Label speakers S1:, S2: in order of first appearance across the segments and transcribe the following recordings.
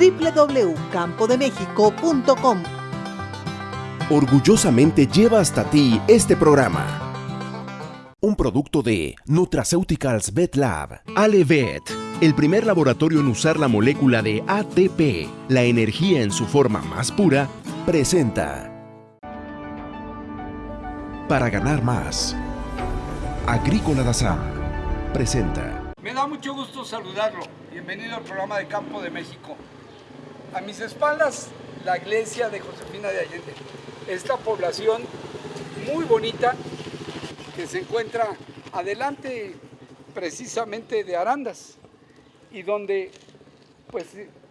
S1: www.campodemexico.com.
S2: Orgullosamente lleva hasta ti este programa. Un producto de Nutraceuticals Vet Lab. Alevet, el primer laboratorio en usar la molécula de ATP, la energía en su forma más pura, presenta. Para ganar más. Agrícola Dazam presenta.
S3: Me da mucho gusto saludarlo. Bienvenido al programa de Campo de México. A mis espaldas, la iglesia de Josefina de Allende. Esta población muy bonita que se encuentra adelante precisamente de Arandas y donde pues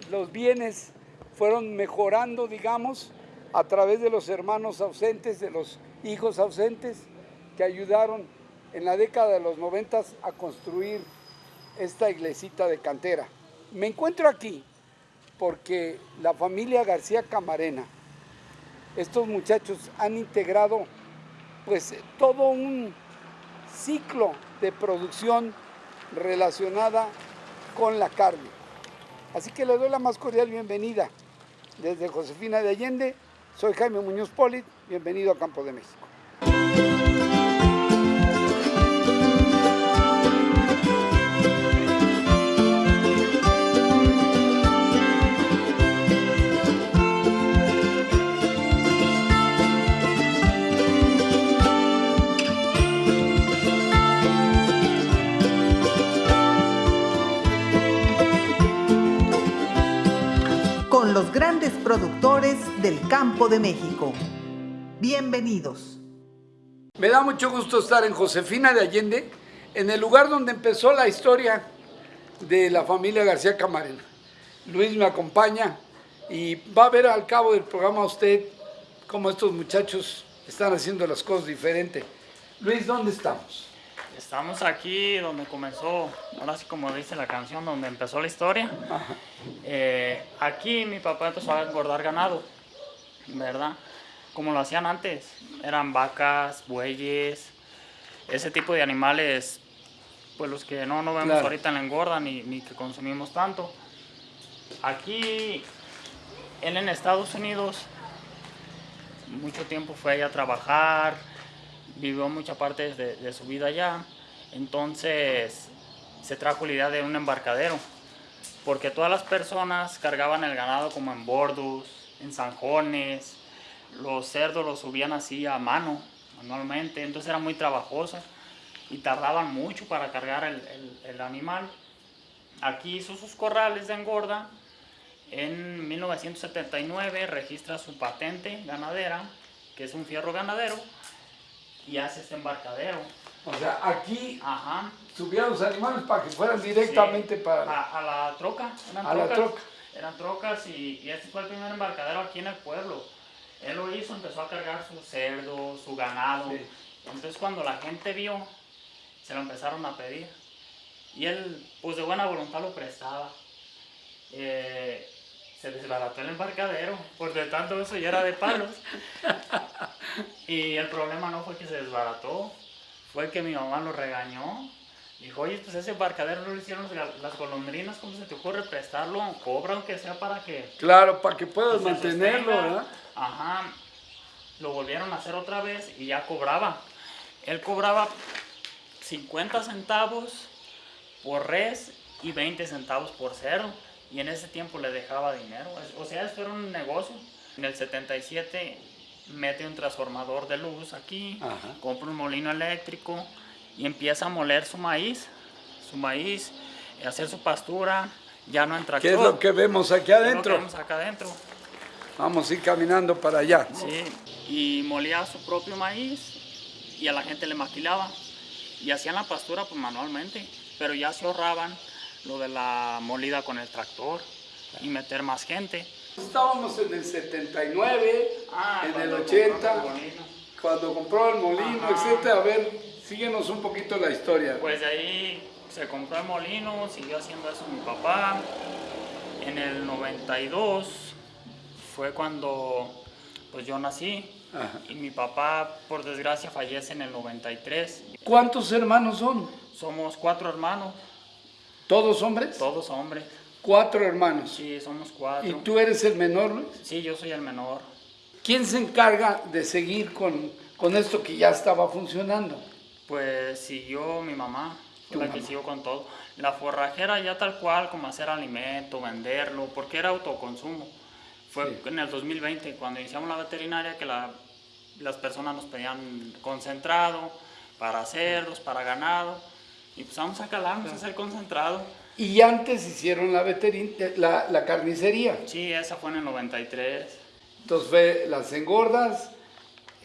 S3: los bienes fueron mejorando, digamos, a través de los hermanos ausentes, de los hijos ausentes que ayudaron en la década de los noventas a construir esta iglesita de cantera. Me encuentro aquí porque la familia García Camarena, estos muchachos han integrado pues todo un ciclo de producción relacionada con la carne. Así que le doy la más cordial bienvenida desde Josefina de Allende. Soy Jaime Muñoz Polit, bienvenido a Campo de México.
S1: Los grandes productores del campo de México. Bienvenidos.
S3: Me da mucho gusto estar en Josefina de Allende, en el lugar donde empezó la historia de la familia García Camarena. Luis me acompaña y va a ver al cabo del programa usted cómo estos muchachos están haciendo las cosas diferentes. Luis, ¿dónde estamos?
S4: Estamos aquí donde comenzó, ahora sí como dice la canción, donde empezó la historia. Eh, aquí mi papá empezó a engordar ganado, ¿verdad? Como lo hacían antes. Eran vacas, bueyes, ese tipo de animales, pues los que no, no vemos
S3: Claro.
S4: ahorita en la engorda ni, ni que consumimos tanto. Aquí, él en Estados Unidos, mucho tiempo fue allá a trabajar, vivió mucha parte de, su vida allá, entonces se trajo la idea de un embarcadero, porque todas las personas cargaban el ganado como en bordos, en zanjones, los cerdos los subían así a mano, manualmente, entonces era muy trabajoso y tardaban mucho para cargar el- el animal. Aquí hizo sus corrales de engorda, en 1979 registra su patente ganadera, que es un fierro ganadero, y hace este embarcadero.
S3: O sea, aquí
S4: Ajá.
S3: subían los animales para que fueran directamente
S4: Sí,
S3: para...
S4: a, a la troca. Eran
S3: A la
S4: trocas,
S3: troca.
S4: Eran trocas y, y este fue el primer embarcadero aquí en el pueblo. Él lo hizo, empezó a cargar su cerdo, su ganado.
S3: Sí.
S4: Entonces cuando la gente vio, se lo empezaron a pedir. Y él, pues de buena voluntad lo prestaba. Eh, se desbarató el embarcadero, por de tanto eso ya era de palos. y el problema no fue que se desbarató, fue que mi mamá lo regañó. Dijo, oye, pues ese embarcadero no lo hicieron las golondrinas, ¿cómo se te ocurre prestarlo? Cobra aunque sea para que
S3: Claro, para que puedas
S4: se
S3: mantenerlo,
S4: sostenga".
S3: ¿verdad?
S4: Ajá. Lo volvieron a hacer otra vez y ya cobraba. Él cobraba 50 centavos por res y 20 centavos por cerdo. Y en ese tiempo le dejaba dinero. O sea, esto era un negocio. En el 77 mete un transformador de luz aquí,
S3: Ajá.
S4: compra un molino eléctrico y empieza a moler su maíz, su maíz, hacer su pastura, ya no en tractor.
S3: ¿Qué es lo que vemos aquí
S4: ¿Qué es lo que
S3: adentro?
S4: vemos acá adentro.
S3: Vamos a ir caminando para allá.
S4: Sí, y molía su propio maíz y a la gente le maquilaba. Y hacían la pastura pues manualmente, pero ya se ahorraban lo de la molida con el tractor y meter más gente.
S3: Estábamos en el 79,
S4: Ah,
S3: en el
S4: cuando
S3: 80,
S4: compró el molino.
S3: cuando compró el molino,
S4: Ajá.
S3: etcétera. A ver, síguenos un poquito la historia.
S4: Pues de ahí se compró el molino, siguió haciendo eso mi papá. En el 92 fue cuando pues yo nací
S3: Ajá.
S4: y mi papá por desgracia fallece en el 93.
S3: ¿Cuántos hermanos son?
S4: Somos cuatro hermanos,
S3: ¿Todos hombres?
S4: todos hombres.
S3: Cuatro hermanos.
S4: Sí, somos cuatro.
S3: ¿Y tú eres el menor, Luis?
S4: Sí, yo soy el menor.
S3: ¿Quién se encarga de seguir con, con esto que ya estaba funcionando?
S4: Pues siguió mi mamá, la que
S3: mamá.
S4: siguió con todo. La forrajera ya tal cual, como hacer alimento, venderlo, porque era autoconsumo. Fue
S3: Sí.
S4: en el 2020, cuando iniciamos la veterinaria, que la- las personas nos pedían concentrado para cerdos, para ganado. Y pues vamos a calarnos a hacer concentrado.
S3: Y antes hicieron la, veterin la, la carnicería.
S4: Sí, esa fue en el 93.
S3: Entonces fue las engordas,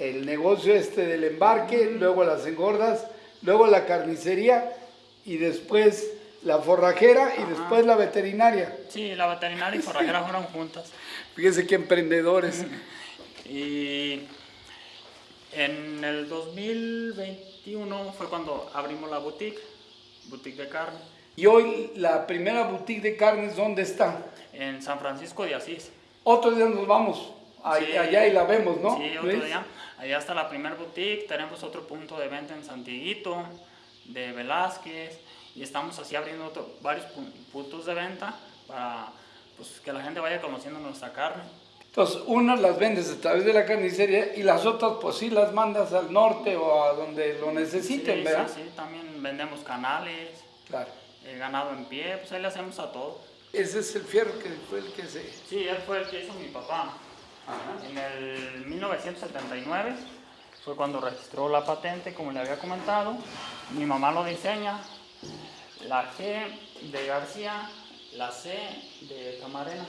S3: el negocio este del embarque, luego las engordas, luego la carnicería y después la forrajera y después la veterinaria.
S4: Sí, la veterinaria y forrajera fueron juntas.
S3: Fíjese qué emprendedores.
S4: Y en el 2021 fue cuando abrimos la boutique, boutique de carne,
S3: Y hoy la primera boutique de carnes, ¿dónde está?
S4: en San Francisco de Asís.
S3: Otro día nos vamos a-
S4: Sí.
S3: allá y la vemos, ¿no?
S4: Sí, otro día. Allá está la primera boutique, tenemos otro punto de venta en Santiguito, de Velázquez, y estamos así abriendo otro- varios pu- puntos de venta para pues, que la gente vaya conociendo nuestra carne.
S3: Entonces, unas las vendes a través de la carnicería y las otras, pues sí, las mandas al norte o a donde lo necesiten,
S4: sí,
S3: ¿verdad?
S4: Sí, sí, también vendemos canales,
S3: Claro.
S4: eh, ganado en pie, pues ahí le hacemos a todo.
S3: Ese es el fierro que fue el que se...
S4: Sí, él fue el que hizo mi papá. En el 1979 fue cuando registró la patente, como le había comentado. Mi mamá lo diseña. La G de García, la C de Camarena.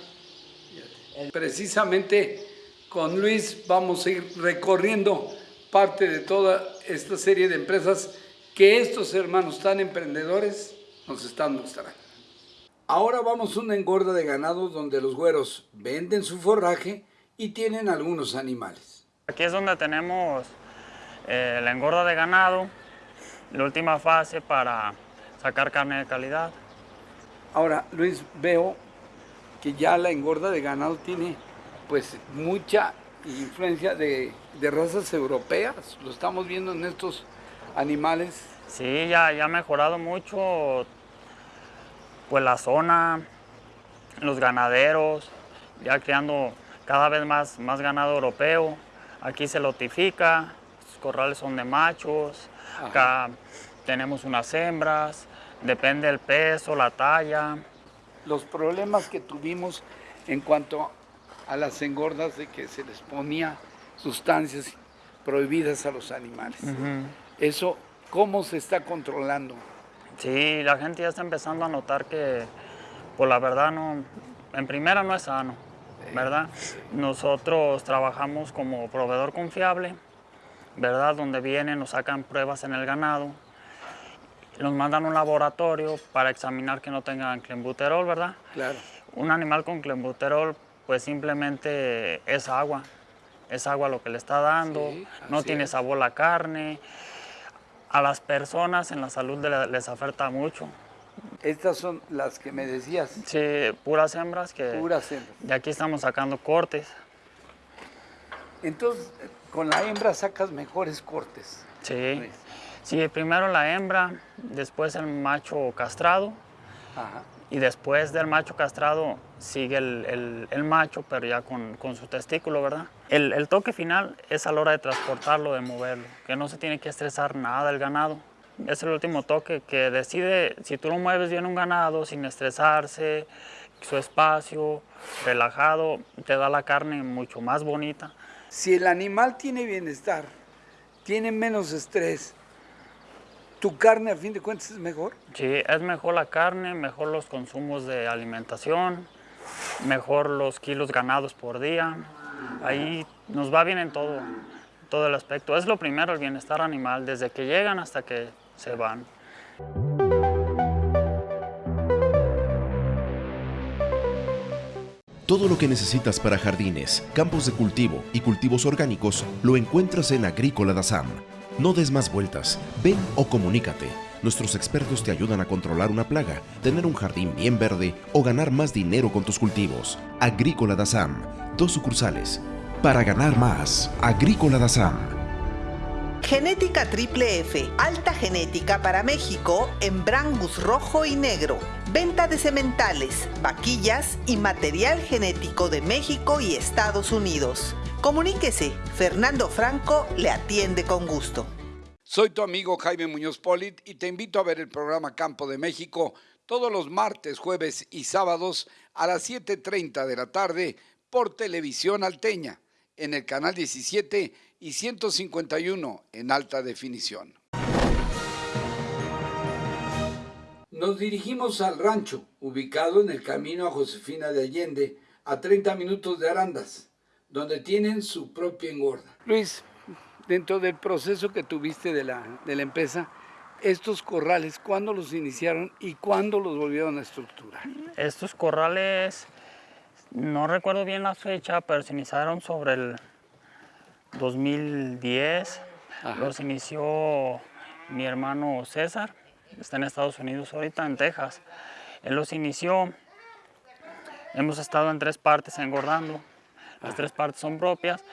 S3: Precisamente con Luis vamos a ir recorriendo parte de toda esta serie de empresas que estos hermanos tan emprendedores nos están mostrando. Ahora vamos a una engorda de ganado donde los güeros venden su forraje y tienen algunos animales.
S4: Aquí es donde tenemos eh, la engorda de ganado, la última fase para sacar carne de calidad.
S3: Ahora, Luis, veo que ya la engorda de ganado tiene pues mucha influencia de, de razas europeas. Lo estamos viendo en estos animales.
S4: Sí, ya, ya ha mejorado mucho pues la zona, los ganaderos, ya criando cada vez más, más ganado europeo. Aquí se lotifica, los corrales son de machos, acá tenemos unas hembras, depende del peso, la talla.
S3: Los problemas que tuvimos en cuanto a las engordas de que se les ponía sustancias prohibidas a los animales. Eso, ¿cómo se está controlando?
S4: Sí, la gente ya está empezando a notar que, pues la verdad, no, en primera no es sano, ¿verdad? Nosotros trabajamos como proveedor confiable, ¿verdad? Donde vienen, nos sacan pruebas en el ganado, nos mandan a un laboratorio para examinar que no tengan clenbuterol, ¿verdad?
S3: Claro.
S4: Un animal con clenbuterol, pues simplemente es agua, es agua lo que le está dando,
S3: Sí,
S4: no tiene sabor la carne. A las personas en la salud le- les afecta mucho.
S3: Estas son las que me decías,
S4: Sí, puras hembras que
S3: puras hembras.
S4: de aquí estamos sacando cortes.
S3: Entonces, con la hembra sacas mejores cortes.
S4: Sí.
S3: Luis.
S4: Sí, primero la hembra, después el macho castrado
S3: Ajá.
S4: y después del macho castrado sigue el, el- el macho, pero ya con, con su testículo, ¿verdad? El, el toque final es a la hora de transportarlo, de moverlo, que no se tiene que estresar nada el ganado. Es el último toque que decide si tú lo mueves bien un ganado sin estresarse, su espacio, relajado, te da la carne mucho más bonita.
S3: Si el animal tiene bienestar, tiene menos estrés, tu carne a fin de cuentas es mejor.
S4: Sí, es mejor la carne, mejor los consumos de alimentación, mejor los kilos ganados por día. Ahí nos va bien en todo, todo el aspecto. Es lo primero, el bienestar animal, desde que llegan hasta que se van.
S2: Todo lo que necesitas para jardines, campos de cultivo y cultivos orgánicos lo encuentras en Agrícola Dazam. No des más vueltas, ven o comunícate. Nuestros expertos te ayudan a controlar una plaga, tener un jardín bien verde o ganar más dinero con tus cultivos. Agrícola Dazam, dos sucursales. Para ganar más, Agrícola Dazam.
S1: Genética Triple F, alta genética para México en brangus rojo y negro. Venta de sementales, vaquillas y material genético de México y Estados Unidos. Comuníquese, Fernando Franco le atiende con gusto.
S3: Soy tu amigo Jaime Muñoz Polit y te invito a ver el programa Campo de México todos los martes, jueves y sábados a las 7.30 de la tarde por Televisión Alteña, en el canal 17 y 151 en alta definición. Nos dirigimos al rancho, ubicado en el camino a Josefina de Allende, a 30 minutos de Arandas, donde tienen su propia engorda. Luis, dentro del proceso que tuviste de la, de la empresa, estos corrales, ¿cuándo los iniciaron y cuándo los volvieron a estructurar?
S4: Estos corrales, no recuerdo bien la fecha, pero se iniciaron sobre el 2010. Los inició mi hermano César, está en Estados Unidos ahorita, en Texas. Él los inició. Hemos estado en tres partes engordando. Las tres partes son propias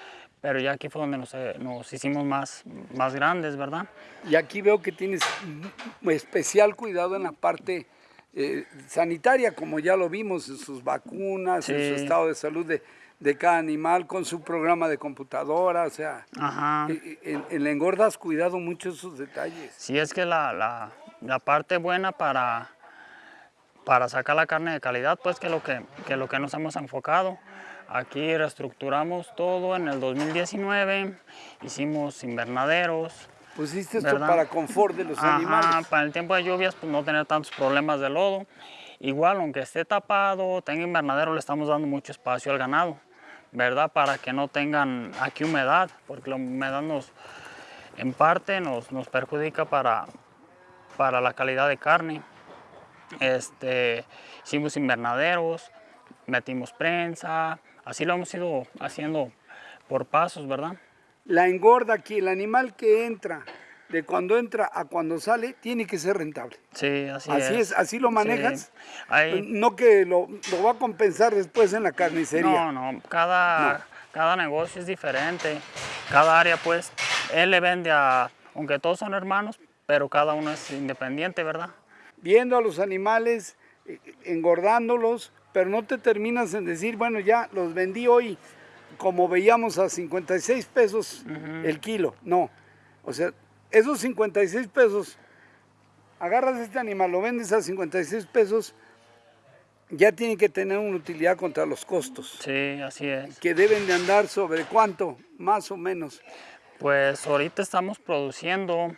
S4: pero ya aquí fue donde nos, eh, nos, hicimos más, más grandes, ¿verdad?
S3: Y aquí veo que tienes especial cuidado en la parte eh, sanitaria, como ya lo vimos, en sus vacunas, en su estado de salud de, de, cada animal, con su programa de computadora, o sea, En, en, la engorda has cuidado mucho esos detalles.
S4: Sí, es que la, la, la parte buena para, para sacar la carne de calidad, pues que lo que, que lo que nos hemos enfocado. Aquí reestructuramos todo en el 2019, hicimos invernaderos.
S3: Pusiste esto para confort de los
S4: Ajá,
S3: animales.
S4: para el tiempo de lluvias pues no tener tantos problemas de lodo. Igual, aunque esté tapado, tenga invernadero, le estamos dando mucho espacio al ganado, ¿verdad? Para que no tengan aquí humedad, porque la humedad nos, en parte nos, nos perjudica para, para la calidad de carne. Este, hicimos invernaderos, metimos prensa, Así lo hemos ido haciendo por pasos, ¿verdad?
S3: La engorda aquí, el animal que entra, de cuando entra a cuando sale, tiene que ser rentable.
S4: Sí, así,
S3: así
S4: es.
S3: Así lo manejas. No que lo, lo, va a compensar después en la carnicería.
S4: No, no, cada, cada negocio es diferente. Cada área, pues, él le vende a, aunque todos son hermanos, pero cada uno es independiente, ¿verdad?
S3: Viendo a los animales, eh, engordándolos, pero no te terminas en decir, bueno, ya los vendí hoy, como veíamos a 56 pesos el kilo. No, o sea, esos 56 pesos, agarras este animal, lo vendes a 56 pesos, ya tiene que tener una utilidad contra los costos.
S4: Sí, así es.
S3: Que deben de andar sobre cuánto, más o menos.
S4: Pues ahorita estamos produciendo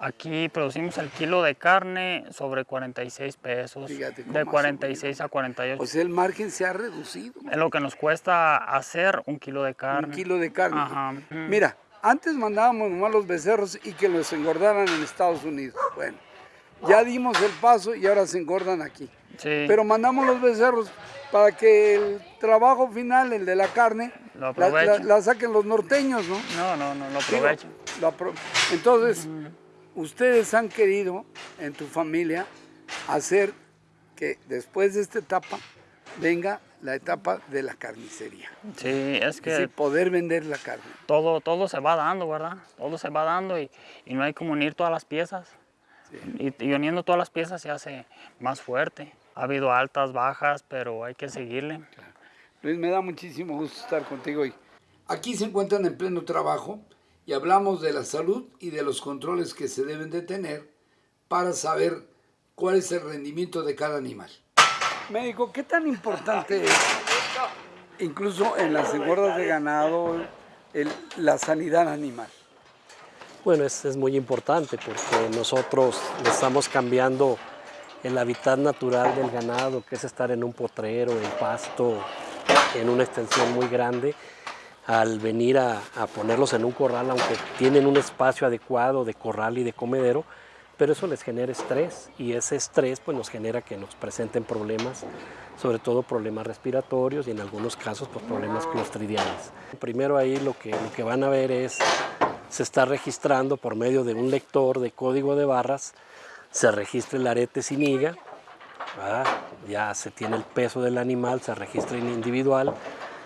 S4: Aquí producimos el kilo de carne sobre 46 pesos, de 46 a 48.
S3: O sea, el margen se ha reducido.
S4: Es lo que nos cuesta hacer un kilo de carne.
S3: Un kilo de carne. Mira, antes mandábamos nomás los becerros y que los engordaran en Estados Unidos. Bueno, ya dimos el paso y ahora se engordan aquí.
S4: Sí.
S3: Pero mandamos los becerros para que el trabajo final, el de la carne,
S4: la,
S3: la, saquen los norteños, ¿no?
S4: No, no, no, lo aprovechen.
S3: Entonces ustedes han querido en tu familia hacer que después de esta etapa venga la etapa de la carnicería.
S4: Sí, es que...
S3: poder vender la carne.
S4: Todo, todo se va dando, ¿verdad? Todo se va dando y, no hay como unir todas las piezas. Y, uniendo todas las piezas se hace más fuerte. Ha habido altas, bajas, pero hay que seguirle.
S3: Luis, me da muchísimo gusto estar contigo hoy. Aquí se encuentran en pleno trabajo y hablamos de la salud y de los controles que se deben de tener para saber cuál es el rendimiento de cada animal. Médico, ¿qué tan importante es, incluso en las engordas de ganado, la sanidad animal?
S5: Bueno, es, es muy importante porque nosotros estamos cambiando el hábitat natural del ganado, que es estar en un potrero, en pasto, en una extensión muy grande, al venir a, ponerlos en un corral, aunque tienen un espacio adecuado de corral y de comedero, pero eso les genera estrés y ese estrés pues nos genera que nos presenten problemas, sobre todo problemas respiratorios y en algunos casos pues problemas clostridiales. Primero ahí lo que, lo que van a ver es, se está registrando por medio de un lector de código de barras, se registra el arete sin higa, ya se tiene el peso del animal, se registra en individual,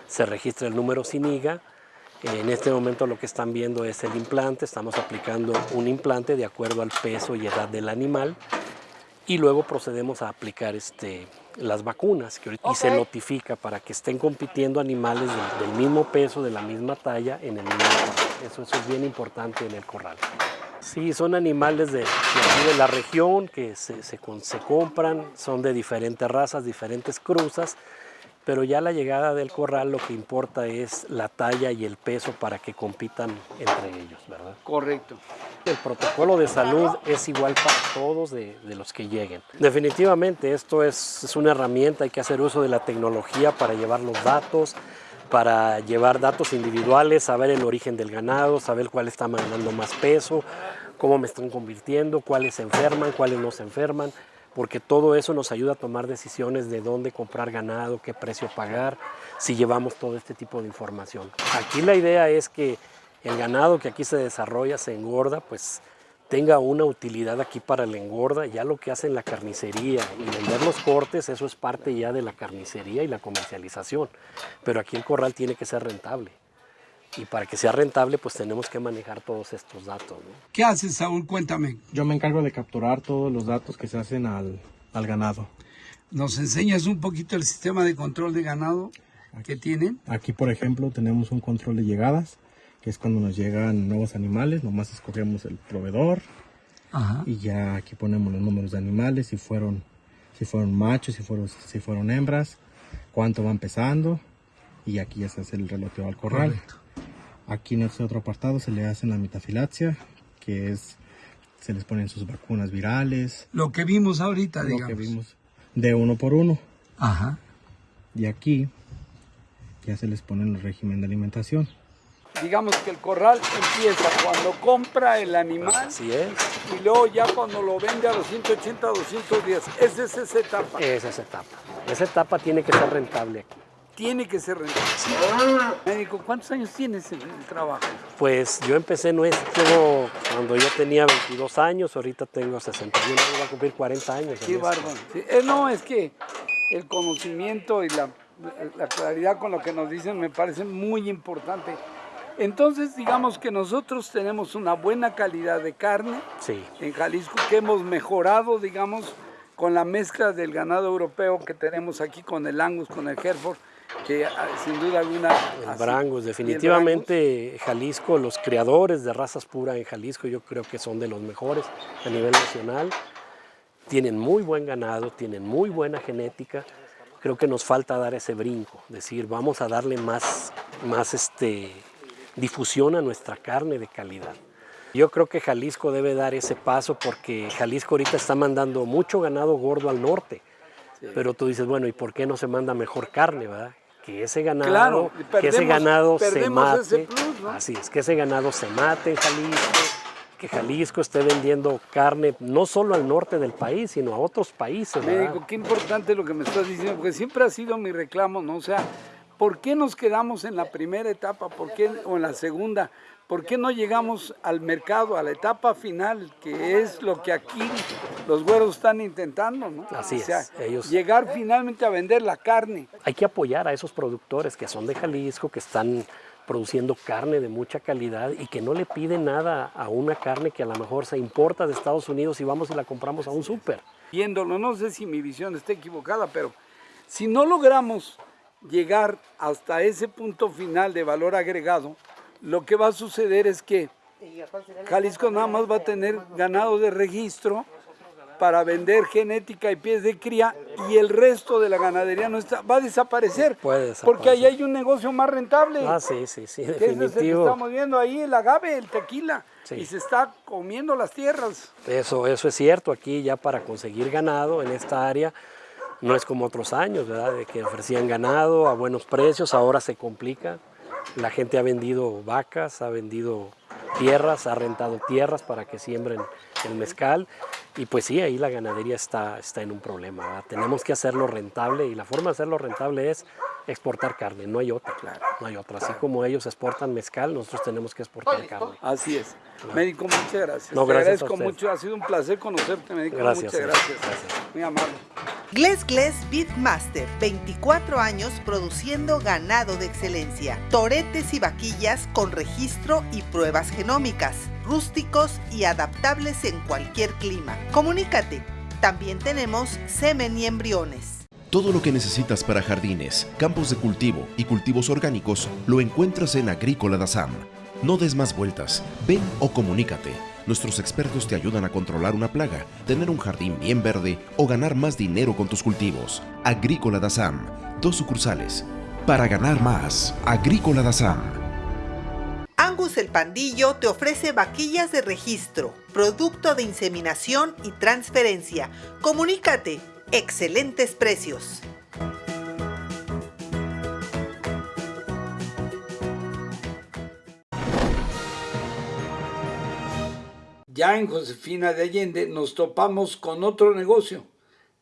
S5: se registra el número SINIGA, En este momento lo que están viendo es el implante, estamos aplicando un implante de acuerdo al peso y edad del animal y luego procedemos a aplicar este, las vacunas que ahorita- y se notifica para que estén compitiendo animales del, del mismo peso, de la misma talla en el mismo corral. Eso, eso es bien importante en el corral. Sí, son animales de, de la región que se, se se compran, son de diferentes razas, diferentes cruzas, pero ya la llegada del corral lo que importa es la talla y el peso para que compitan entre ellos, ¿verdad?
S3: Correcto.
S5: El protocolo de salud es igual para todos de, de los que lleguen. Definitivamente esto es, es una herramienta, hay que hacer uso de la tecnología para llevar los datos, para llevar datos individuales, saber el origen del ganado, saber cuál está mandando más peso, cómo me están convirtiendo, cuáles se enferman, cuáles no se enferman, porque todo eso nos ayuda a tomar decisiones de dónde comprar ganado, qué precio pagar, si llevamos todo este tipo de información. Aquí la idea es que el ganado que aquí se desarrolla, se engorda, pues tenga una utilidad aquí para la engorda, ya lo que hacen la carnicería y vender los cortes, eso es parte ya de la carnicería y la comercialización. Pero aquí el corral tiene que ser rentable. Y para que sea rentable, pues tenemos que manejar todos estos datos. ¿no?
S3: ¿Qué haces, Saúl? Cuéntame.
S6: Yo me encargo de capturar todos los datos que se hacen al, al ganado.
S3: ¿Nos enseñas un poquito el sistema de control de ganado que tienen?
S6: Aquí, por ejemplo, tenemos un control de llegadas, que es cuando nos llegan nuevos animales, nomás escogemos el proveedor
S3: Ajá.
S6: y ya aquí ponemos los números de animales, si fueron, si fueron machos, si fueron, si fueron hembras, cuánto van pesando y aquí ya se hace el reloteo al corral.
S3: Correcto.
S6: Aquí en este otro apartado se le hacen la metafilaxia, que es, se les ponen sus vacunas virales,
S3: Lo que vimos ahorita,
S6: lo
S3: digamos.
S6: que vimos de uno por uno.
S3: Ajá.
S6: Y aquí ya se les pone el régimen de alimentación.
S3: Digamos que el corral empieza cuando compra el animal
S5: Así es,
S3: y luego ya cuando lo vende a los 180, 210. Esa es esa etapa.
S5: esa es etapa. Esa etapa tiene que ser rentable aquí.
S3: Tiene que ser rentable. Médico, ¿cuántos años tienes en el trabajo?
S5: Pues yo empecé en esto cuando yo tenía 22 años, ahorita tengo 61, voy a cumplir 40 años.
S3: Qué bárbaro. Sí, eh, no, es que el conocimiento y la, la claridad con lo que nos dicen me parece muy importante. Entonces, digamos que nosotros tenemos una buena calidad de carne
S5: Sí,
S3: en Jalisco que hemos mejorado, digamos, con la mezcla del ganado europeo que tenemos aquí con el Angus, con el Hereford, que ah, sin duda alguna...
S5: el Brangus,
S3: el
S5: definitivamente Jalisco, los creadores de razas puras en Jalisco yo creo que son de los mejores a nivel nacional. Tienen muy buen ganado, tienen muy buena genética. Creo que nos falta dar ese brinco, decir, vamos a darle más, más este, difusión a nuestra carne de calidad. Yo creo que Jalisco debe dar ese paso porque Jalisco ahorita está mandando mucho ganado gordo al norte. Pero tú dices, bueno, ¿y por qué no se manda mejor carne, verdad? Que ese ganado,
S3: Claro,
S5: que ese ganado se mate.
S3: ese plus, ¿no?
S5: Así es, que ese ganado se mate en Jalisco, que Jalisco esté vendiendo carne no solo al norte del país, sino a otros países, ¿verdad?
S3: Médico, qué importante lo que me estás diciendo, porque siempre ha sido mi reclamo, ¿no? O sea, ¿por qué nos quedamos en la primera etapa ¿Por qué, o en la segunda? ¿Por qué no llegamos al mercado, a la etapa final, que es lo que aquí los güeros están intentando, ¿no?
S5: Así
S3: o sea,
S5: es, ellos-
S3: llegar finalmente a vender la carne.
S5: Hay que apoyar a esos productores que son de Jalisco, que están produciendo carne de mucha calidad y que no le piden nada a una carne que a lo mejor se importa de Estados Unidos y vamos y la compramos a un súper.
S3: viéndolo, no sé si mi visión está equivocada, pero si no logramos llegar hasta ese punto final de valor agregado, lo que va a suceder es que Jalisco nada más va a tener ganado de registro para vender genética y pies de cría y el resto de la ganadería no está, va a desaparecer.
S5: Puede
S3: Porque ahí hay un negocio más rentable.
S5: Ah, sí, sí, sí,
S3: es que
S5: definitivo.
S3: estamos viendo ahí, el agave, el tequila.
S5: Sí.
S3: Y se está comiendo las tierras.
S5: Eso, eso es cierto, aquí ya para conseguir ganado en esta área no es como otros años, ¿verdad? De que ofrecían ganado a buenos precios, ahora se complica. La gente ha vendido vacas, ha vendido tierras, ha rentado tierras para que siembren el mezcal y pues sí, ahí la ganadería está, está en un problema. ¿verdad? Tenemos que hacerlo rentable y la forma de hacerlo rentable es exportar carne, no hay otra, claro, no hay otra. Así como ellos exportan mezcal, nosotros tenemos que exportar carne.
S3: Así es. Médico, muchas gracias.
S5: No,
S3: Te
S5: gracias a
S3: agradezco
S5: usted.
S3: mucho. Ha sido un placer conocerte, médico.
S5: Gracias,
S3: muchas
S5: señor.
S3: gracias.
S5: Gracias.
S3: Muy amable.
S1: Gles Gles Beatmaster, 24 años produciendo ganado de excelencia, toretes y vaquillas con registro y pruebas genómicas, rústicos y adaptables en cualquier clima. Comunícate. También tenemos semen y embriones.
S2: Todo lo que necesitas para jardines, campos de cultivo y cultivos orgánicos lo encuentras en Agrícola Dazam. No des más vueltas, ven o comunícate. Nuestros expertos te ayudan a controlar una plaga, tener un jardín bien verde o ganar más dinero con tus cultivos. Agrícola Dazam, dos sucursales. Para ganar más, Agrícola Dazam.
S1: Angus el Pandillo te ofrece vaquillas de registro, producto de inseminación y transferencia. Comunícate. Excelentes precios.
S3: Ya en Josefina de Allende nos topamos con otro negocio,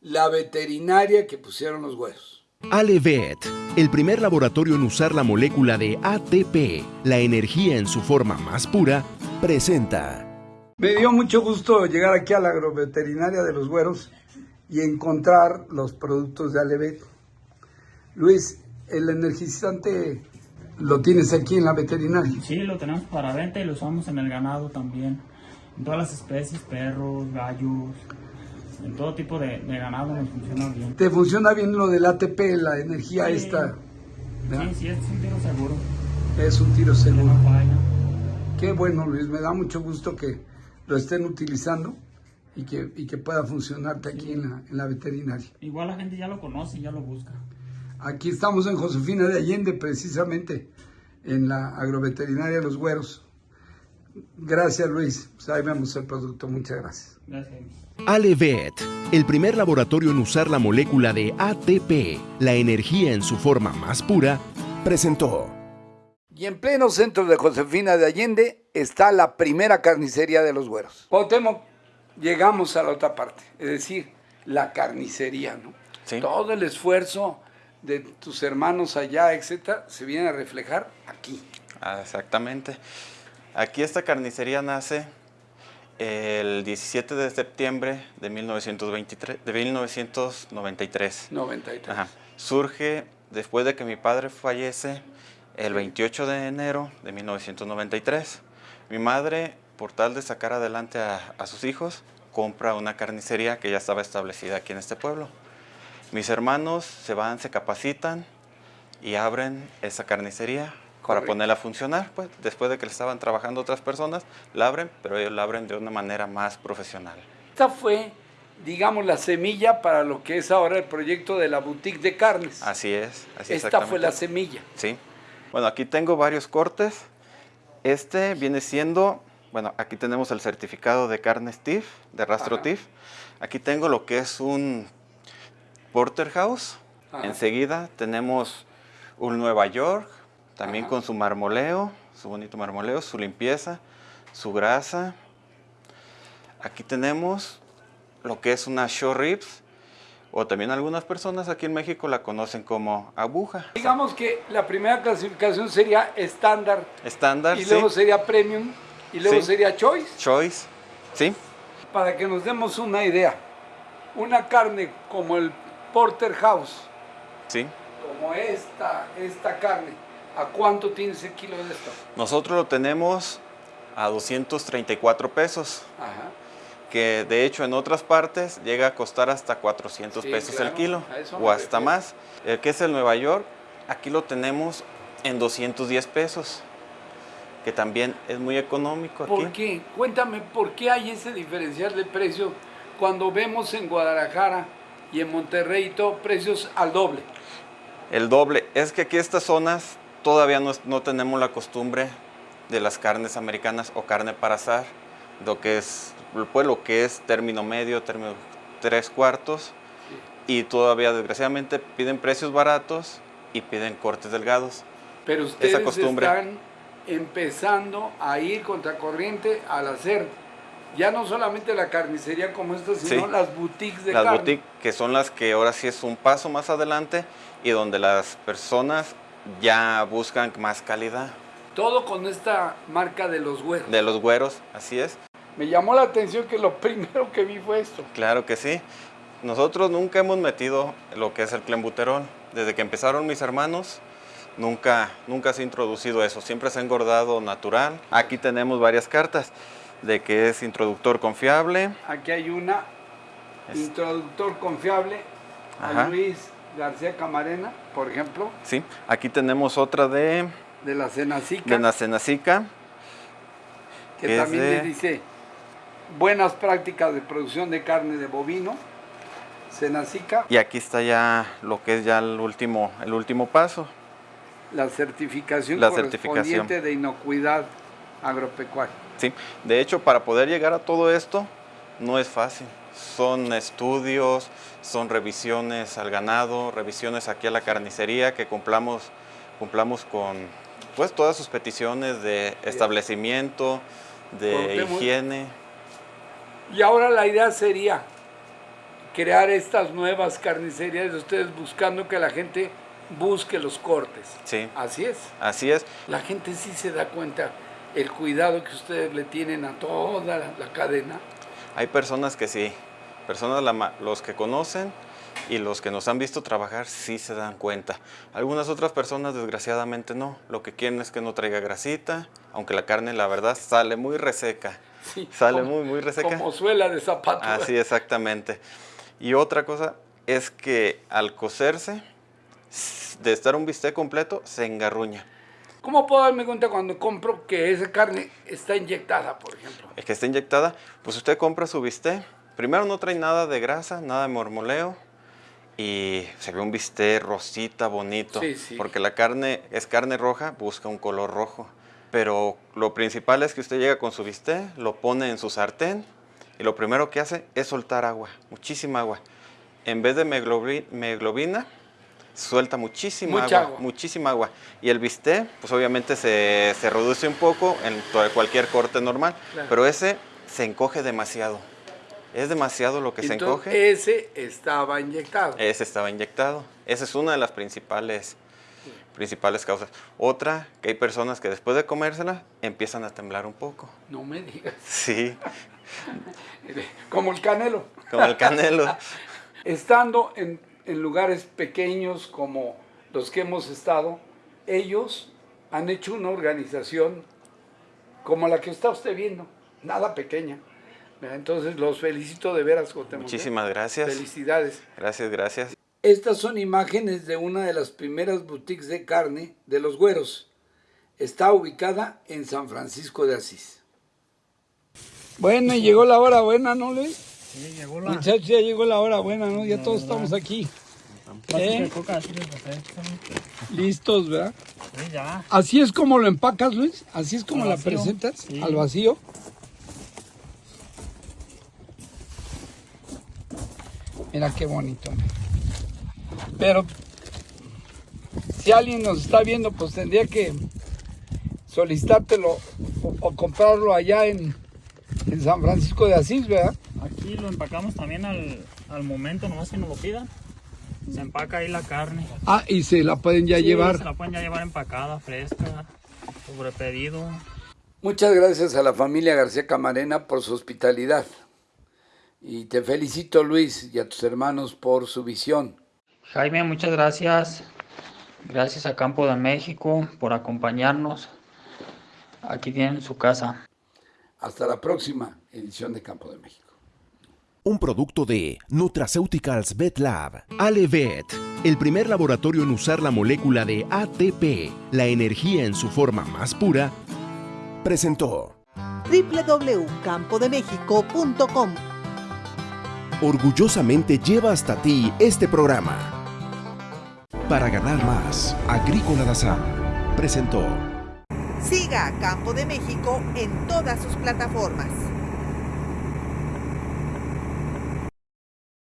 S3: la veterinaria que pusieron los güeros.
S2: Alevet, el primer laboratorio en usar la molécula de ATP, la energía en su forma más pura, presenta.
S3: Me dio mucho gusto llegar aquí a la agroveterinaria de los güeros y encontrar los productos de Alevet. Luis, el energizante lo tienes aquí en la veterinaria.
S4: Sí, lo tenemos para venta y lo usamos en el ganado también. En todas las especies, perros, gallos, en todo tipo de, de ganado nos funciona bien.
S3: ¿Te funciona bien lo del ATP, la energía
S4: Sí.
S3: esta? ¿verdad?
S4: Sí, sí, es un tiro seguro.
S3: Es un tiro seguro.
S4: No.
S3: Qué bueno, Luis, me da mucho gusto que lo estén utilizando y que, y que pueda funcionarte aquí en la, en la veterinaria.
S4: Igual la gente ya lo conoce y ya lo busca.
S3: Aquí estamos en Josefina de Allende, precisamente en la agroveterinaria Los Güeros. Gracias, Luis. Pues ahí vemos el producto. Muchas gracias.
S4: Gracias.
S2: Alevet, el primer laboratorio en usar la molécula de ATP, la energía en su forma más pura, presentó.
S3: Y en pleno centro de Josefina de Allende está la primera carnicería de Los Güeros. Cuauhtémoc, llegamos a la otra parte, es decir, la carnicería, ¿no?
S7: Sí.
S3: Todo el esfuerzo de tus hermanos allá, etcétera, se viene a reflejar aquí.
S7: Ah, exactamente. Aquí esta carnicería nace el 17 de septiembre de, 1923, de 1993.
S3: 93.
S7: Ajá. Surge después de que mi padre fallece el 28 de enero de 1993. Mi madre, por tal de sacar adelante a, a sus hijos, compra una carnicería que ya estaba establecida aquí en este pueblo. Mis hermanos se van, se capacitan y abren esa carnicería para
S3: Correcto.
S7: ponerla a funcionar. Pues, después de que le estaban trabajando otras personas, la abren, pero ellos la abren de una manera más profesional.
S3: Esta fue, digamos, la semilla para lo que es ahora el proyecto de la boutique de carnes.
S7: Así es. Así
S3: Esta fue la semilla.
S7: Sí. Bueno, aquí tengo varios cortes. Este viene siendo, bueno, aquí tenemos el certificado de carne TIF, de rastro
S3: Ajá.
S7: TIF. Aquí tengo lo que es un porterhouse.
S3: Ajá.
S7: Enseguida tenemos un Nueva York, también
S3: Ajá.
S7: con su marmoleo, su bonito marmoleo, su limpieza, su grasa. Aquí tenemos lo que es una short ribs, o también algunas personas aquí en México la conocen como aguja.
S3: Digamos que la primera clasificación sería estándar,
S7: Estándar,
S3: y
S7: sí.
S3: luego sería premium, y luego
S7: Sí.
S3: sería choice.
S7: Choice, ¿sí?
S3: Para que nos demos una idea, una carne como el porterhouse,
S7: Sí.
S3: como esta, esta carne, ¿a cuánto tienes el kilo de esto?
S7: Nosotros lo tenemos a 234 pesos,
S3: Ajá.
S7: que de hecho en otras partes llega a costar hasta 400
S3: Sí,
S7: pesos
S3: claro,
S7: el kilo, o hasta
S3: refiero.
S7: más. El que es el Nueva York, aquí lo tenemos en 210 pesos, que también es muy económico aquí.
S3: ¿Por qué? Cuéntame, ¿por qué hay ese diferencial de precio cuando vemos en Guadalajara y en Monterrey y todo precios al doble?
S7: El doble. Es que aquí estas zonas todavía no, no tenemos la costumbre de las carnes americanas o carne para asar, lo que es, pues, lo que es término medio, término tres cuartos, y todavía desgraciadamente piden precios baratos y piden cortes delgados.
S3: Pero ustedes
S7: costumbre.
S3: están empezando a ir contracorriente al hacer ya no solamente la carnicería como esta, sino
S7: Sí.
S3: las boutiques de
S7: las
S3: carne.
S7: boutiques, que son las que ahora sí es un paso más adelante y donde las personas ya buscan más calidad.
S3: Todo con esta marca de los güeros.
S7: De los güeros, así es.
S3: Me llamó la atención que lo primero que vi fue esto.
S7: Claro que sí. Nosotros nunca hemos metido lo que es el clenbuterol. Desde que empezaron mis hermanos, nunca, nunca se ha introducido eso. Siempre se ha engordado natural. Aquí tenemos varias cartas de que es introductor confiable.
S3: Aquí hay una,
S7: Es-
S3: introductor confiable, a. Luis García Camarena, por ejemplo,
S7: Sí, aquí tenemos otra de,
S3: de la Cenacica,
S7: de Nacenacica.
S3: que
S7: que
S3: también
S7: de-
S3: le dice buenas prácticas de producción de carne de bovino, Cenacica,
S7: Y aquí está ya lo que es ya el último, el último paso.
S3: La certificación
S7: La
S3: correspondiente
S7: certificación.
S3: de inocuidad agropecuaria.
S7: Sí, de hecho, para poder llegar a todo esto no es fácil. Son estudios, son revisiones al ganado, revisiones aquí a la carnicería, que cumplamos, cumplamos con pues, todas sus peticiones de establecimiento, de higiene.
S3: Y ahora la idea sería crear estas nuevas carnicerías de ustedes buscando que la gente busque los cortes.
S7: Sí,
S3: Así es.
S7: así es.
S3: La gente sí se da cuenta el cuidado que ustedes le tienen a toda la, la cadena.
S7: Hay personas que sí, personas la los que conocen y los que nos han visto trabajar sí se dan cuenta. Algunas otras personas desgraciadamente no. Lo que quieren es que no traiga grasita, aunque la carne la verdad sale muy reseca.
S3: Sí,
S7: Sale
S3: como-
S7: muy, muy reseca.
S3: Como suela de zapato.
S7: Así exactamente. Y otra cosa es que al cocerse, de estar un bistec completo, se engarruña.
S3: ¿Cómo puedo darme cuenta cuando compro que esa carne está inyectada, por ejemplo?
S7: El que está inyectada, pues usted compra su bistec. Primero no trae nada de grasa, nada de mormoleo. Y se ve un bistec rosita, bonito.
S3: Sí, sí.
S7: Porque la carne es carne roja, busca un color rojo. Pero lo principal es que usted llega con su bistec, lo pone en su sartén y lo primero que hace es soltar agua, muchísima agua. En vez de meglobi- meglobina, suelta muchísima
S3: Mucha
S7: agua,
S3: agua.
S7: muchísima agua. Y el bistec, pues obviamente se, se reduce un poco en cualquier corte normal,
S3: Claro.
S7: pero ese se encoge demasiado. Es demasiado lo que se encoge.
S3: ese estaba inyectado.
S7: Ese estaba inyectado. Esa es una de las principales, principales causas. Otra, que hay personas que después de comérsela empiezan a temblar un poco.
S3: No me digas.
S7: Sí,
S3: Como el canelo.
S7: como el canelo.
S3: Estando en, en lugares pequeños como los que hemos estado, ellos han hecho una organización como la que está usted viendo, nada pequeña. Entonces los felicito de veras, Cuauhtémoc, ¿eh?
S7: Muchísimas gracias.
S3: Felicidades.
S7: Gracias, gracias.
S3: Estas son imágenes de una de las primeras boutiques de carne de los güeros. Está ubicada en San Francisco de Asís. Bueno, y llegó la hora buena, ¿no, Luis?
S4: Sí, llegó la...
S3: Muchachos, ya llegó la hora buena, ¿no? Ya todos estamos aquí. ¿Eh? Listos, ¿verdad?
S4: Sí, ya.
S3: Así es como lo empacas, Luis. Así es como la presentas,
S4: Sí.
S3: al vacío. Mira qué bonito. Pero si alguien nos está viendo, pues tendría que solicitártelo o, o comprarlo allá en, en San Francisco de Asís, ¿verdad?
S4: Aquí lo empacamos también al, al momento, nomás que nos lo pidan. Se empaca ahí la carne.
S3: Ah, y se la pueden ya
S4: Sí,
S3: llevar.
S4: Se la pueden ya llevar empacada, fresca, sobre pedido.
S3: Muchas gracias a la familia García Camarena por su hospitalidad. Y te felicito, Luis, y a tus hermanos por su visión.
S4: Jaime, muchas gracias. Gracias a Campo de México por acompañarnos. Aquí tienen su casa.
S3: Hasta la próxima edición de Campo de México.
S2: Un producto de Nutraceuticals Vet Lab. Alevet, el primer laboratorio en usar la molécula de ATP, la energía en su forma más pura, presentó.
S1: www.campodemexico.com
S2: Orgullosamente lleva hasta ti este programa. Para ganar más, Agrícola Dazán presentó.
S1: Siga a Campo de México en todas sus plataformas.